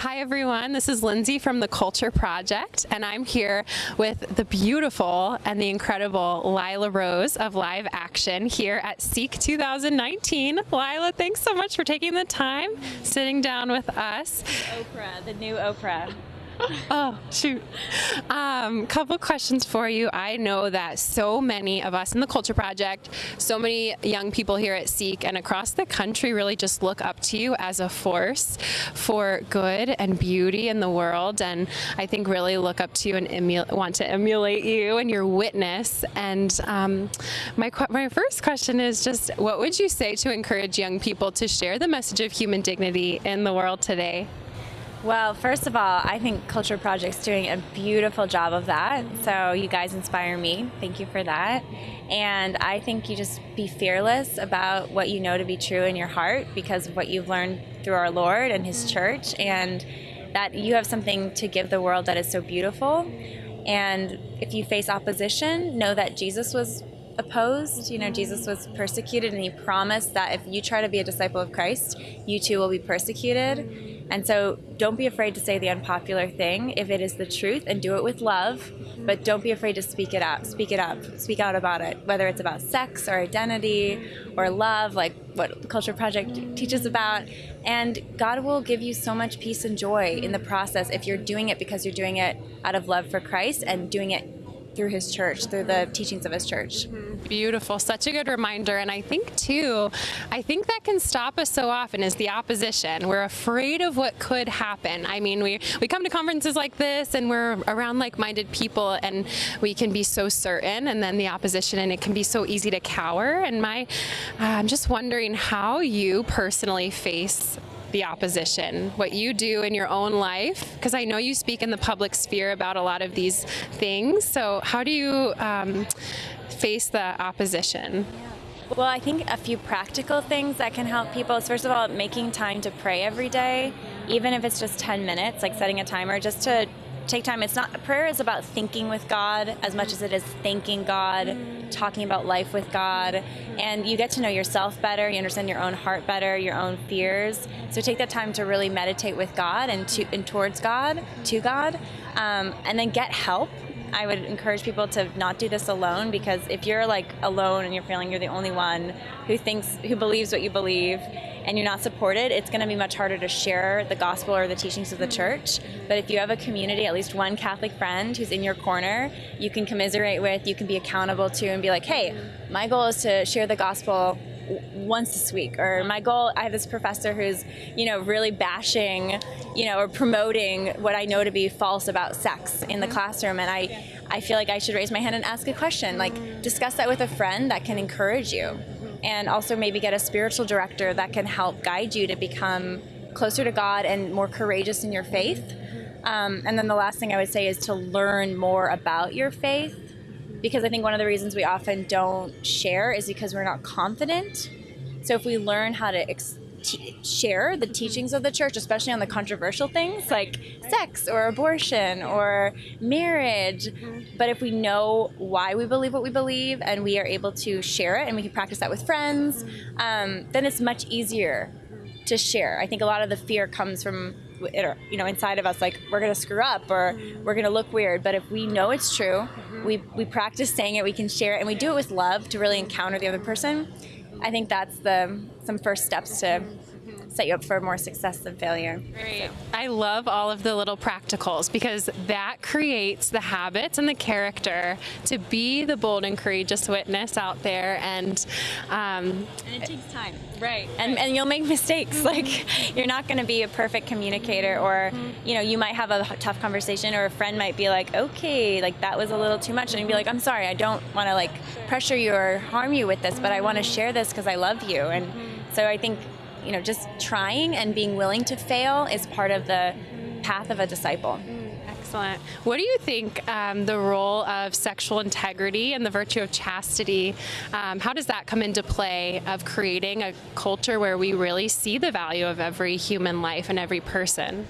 Hi everyone, this is Lindsay from the Culture Project and I'm here with the beautiful and the incredible Lila Rose of Live Action here at Seek 2019. Lila, thanks so much for taking the time, sitting down with us. Oprah, the new Oprah. oh, shoot. Um, couple questions for you. I know that so many of us in the Culture Project, so many young people here at Seek and across the country really just look up to you as a force for good and beauty in the world. And I think really look up to you and want to emulate you and your witness. And um, my, my first question is just what would you say to encourage young people to share the message of human dignity in the world today? Well, first of all, I think Culture Project's doing a beautiful job of that. So you guys inspire me. Thank you for that. And I think you just be fearless about what you know to be true in your heart because of what you've learned through our Lord and His church, and that you have something to give the world that is so beautiful. And if you face opposition, know that Jesus was opposed. You know, Jesus was persecuted, and He promised that if you try to be a disciple of Christ, you too will be persecuted. And so don't be afraid to say the unpopular thing if it is the truth and do it with love, but don't be afraid to speak it up. Speak it up. Speak out about it, whether it's about sex or identity or love, like what the Culture Project teaches about. And God will give you so much peace and joy in the process if you're doing it because you're doing it out of love for Christ and doing it through his church, through the teachings of his church. Beautiful. Such a good reminder. And I think, too, I think that can stop us so often is the opposition. We're afraid of what could happen. I mean, we, we come to conferences like this and we're around like minded people and we can be so certain, and then the opposition, and it can be so easy to cower. And my, uh, I'm just wondering how you personally face the opposition, what you do in your own life, because I know you speak in the public sphere about a lot of these things. So, how do you um, face the opposition? Well, I think a few practical things that can help people is first of all, making time to pray every day, even if it's just 10 minutes, like setting a timer just to take time. It's not prayer is about thinking with God as much as it is thanking God, talking about life with God, and you get to know yourself better. You understand your own heart better, your own fears. So take that time to really meditate with God and to and towards God, to God, um, and then get help. I would encourage people to not do this alone because if you're like alone and you're feeling you're the only one who thinks who believes what you believe and you're not supported, it's going to be much harder to share the gospel or the teachings of the church. But if you have a community, at least one Catholic friend who's in your corner, you can commiserate with, you can be accountable to, and be like, hey, my goal is to share the gospel once this week or my goal i have this professor who's you know really bashing you know or promoting what i know to be false about sex in the mm-hmm. classroom and i i feel like i should raise my hand and ask a question like discuss that with a friend that can encourage you and also maybe get a spiritual director that can help guide you to become closer to God and more courageous in your faith. Um, and then the last thing I would say is to learn more about your faith because I think one of the reasons we often don't share is because we're not confident. So if we learn how to ex- share the mm-hmm. teachings of the church, especially on the controversial things like sex or abortion or marriage. Mm-hmm. But if we know why we believe what we believe and we are able to share it and we can practice that with friends, mm-hmm. um, then it's much easier to share. I think a lot of the fear comes from you know inside of us like we're going to screw up or we're going to look weird but if we know it's true we we practice saying it we can share it and we do it with love to really encounter the other person. I think that's the some first steps to set you up for more success than failure. Great. I love all of the little practicals because that creates the habits and the character to be the bold and courageous witness out there. And, um, and it takes time. Right. And, and you'll make mistakes. Like you're not going to be a perfect communicator or, you know, you might have a tough conversation or a friend might be like, okay, like that was a little too much. And you'd be like, I'm sorry, I don't want to like pressure you or harm you with this, but I want to share this because I love you. And so I think you know, just trying and being willing to fail is part of the path of a disciple. Excellent. What do you think um, the role of sexual integrity and the virtue of chastity, um, how does that come into play of creating a culture where we really see the value of every human life and every person?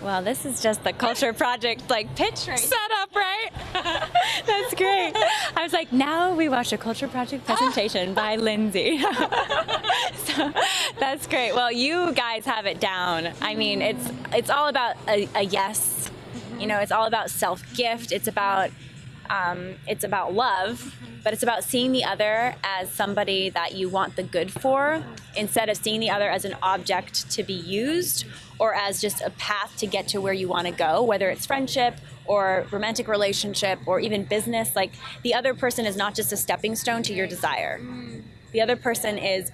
Well, this is just the culture project like pitch right set up, right? That's great. I was like, now we watch a culture project presentation by Lindsay. so that's great. Well, you guys have it down. I mean, it's it's all about a, a yes. You know, it's all about self gift. It's about um, it's about love, but it's about seeing the other as somebody that you want the good for instead of seeing the other as an object to be used or as just a path to get to where you want to go, whether it's friendship or romantic relationship or even business. Like the other person is not just a stepping stone to your desire. The other person is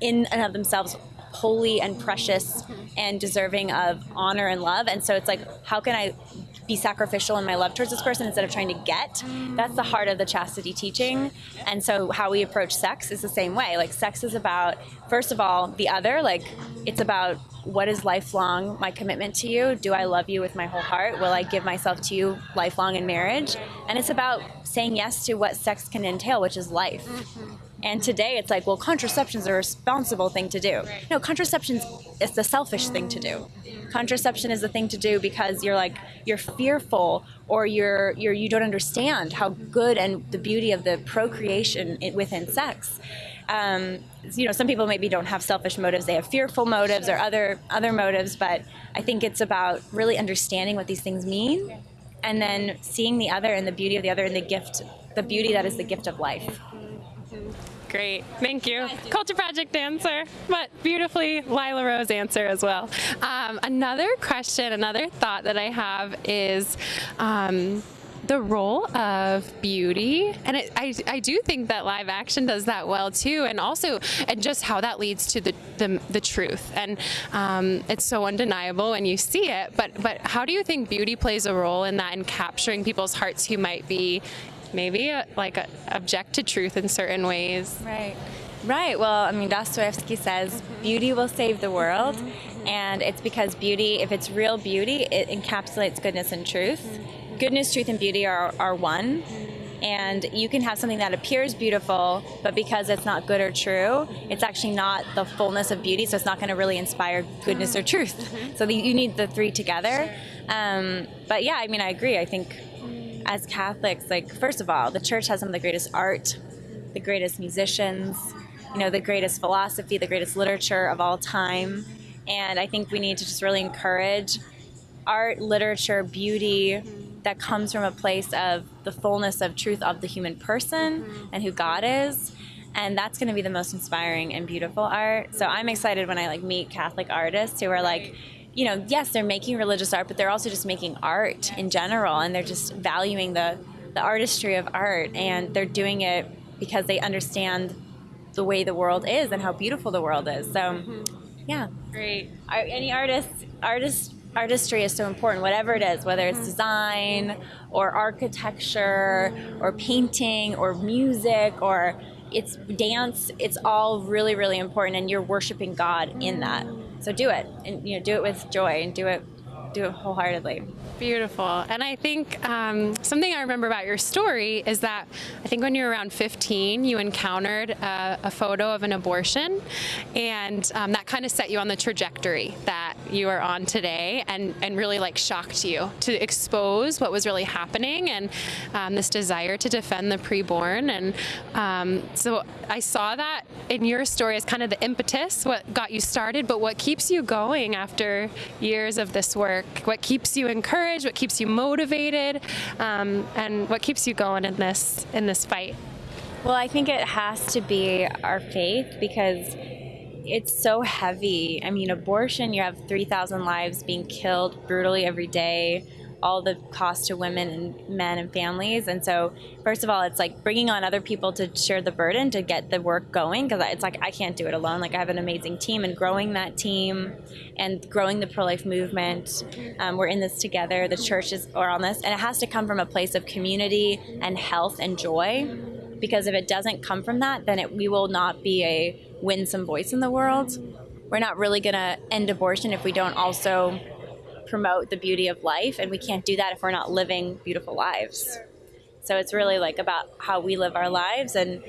in and of themselves holy and precious and deserving of honor and love. And so it's like, how can I be sacrificial in my love towards this person instead of trying to get. That's the heart of the chastity teaching. And so how we approach sex is the same way. Like sex is about first of all the other, like it's about what is lifelong my commitment to you? Do I love you with my whole heart? Will I give myself to you lifelong in marriage? And it's about saying yes to what sex can entail, which is life. And today it's like, well, contraception is a responsible thing to do. No, contraception is the selfish thing to do. Contraception is the thing to do because you're like you're fearful or you're you're you don't understand how good and the beauty of the procreation within sex. Um, you know, some people maybe don't have selfish motives; they have fearful motives or other other motives. But I think it's about really understanding what these things mean, and then seeing the other and the beauty of the other and the gift, the beauty that is the gift of life. Great, thank you. Culture Project answer, but beautifully Lila Rose answer as well. Um, another question, another thought that I have is. Um, the role of beauty and it, I, I do think that live action does that well too and also and just how that leads to the the, the truth and um, it's so undeniable when you see it but but how do you think beauty plays a role in that in capturing people's hearts who might be maybe uh, like uh, object to truth in certain ways. Right. Right. Well, I mean, Dostoevsky says beauty will save the world. And it's because beauty, if it's real beauty, it encapsulates goodness and truth. Goodness, truth, and beauty are, are one. And you can have something that appears beautiful, but because it's not good or true, it's actually not the fullness of beauty, so it's not going to really inspire goodness or truth. So the, you need the three together. Um, but yeah, I mean, I agree. I think as Catholics, like, first of all, the church has some of the greatest art, the greatest musicians, you know, the greatest philosophy, the greatest literature of all time. And I think we need to just really encourage art, literature, beauty that comes from a place of the fullness of truth of the human person and who God is. And that's going to be the most inspiring and beautiful art. So I'm excited when I like meet Catholic artists who are like, you know, yes, they're making religious art, but they're also just making art in general, and they're just valuing the the artistry of art, and they're doing it because they understand the way the world is and how beautiful the world is. So, mm-hmm. yeah, great. Any artist, artist artistry is so important, whatever it is, whether it's mm-hmm. design or architecture or painting or music or it's dance, it's all really, really important, and you're worshiping God in that. So do it, and you know, do it with joy, and do it, do it wholeheartedly. Beautiful. And I think um, something I remember about your story is that I think when you were around 15, you encountered a, a photo of an abortion, and um, that kind of set you on the trajectory that you are on today, and and really like shocked you to expose what was really happening and um, this desire to defend the preborn. And um, so I saw that in your story as kind of the impetus, what got you started, but what keeps you going after years of this work, what keeps you encouraged what keeps you motivated, um, and what keeps you going in this in this fight? Well, I think it has to be our faith because it's so heavy. I mean, abortion, you have 3,000 lives being killed brutally every day all the cost to women and men and families. And so, first of all, it's like bringing on other people to share the burden to get the work going because it's like I can't do it alone. Like I have an amazing team, and growing that team and growing the pro life movement. Um, we're in this together. The church is are on this, and it has to come from a place of community and health and joy. Because if it doesn't come from that, then it, we will not be a winsome voice in the world. We're not really going to end abortion if we don't also promote the beauty of life, and we can't do that if we're not living beautiful lives. So it's really like about how we live our lives and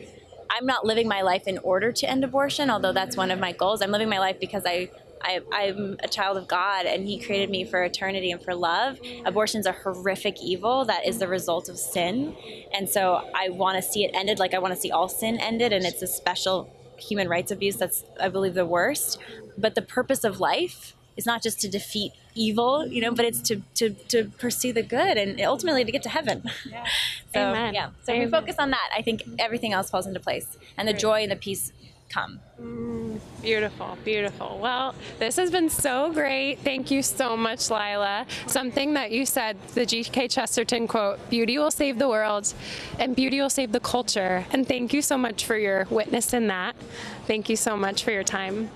I'm not living my life in order to end abortion, although that's one of my goals. I'm living my life because I I, I'm a child of God and He created me for eternity and for love. Abortion's a horrific evil that is the result of sin. And so I want to see it ended like I want to see all sin ended. And it's a special human rights abuse that's, I believe, the worst. But the purpose of life is not just to defeat evil, you know, but it's to, to, to pursue the good and ultimately to get to heaven. Yeah. so, Amen. yeah. So if we focus on that, I think everything else falls into place and the joy and the peace come. Mm, beautiful, beautiful. Well, this has been so great. Thank you so much, Lila. Something that you said, the G.K. Chesterton quote beauty will save the world and beauty will save the culture. And thank you so much for your witness in that. Thank you so much for your time.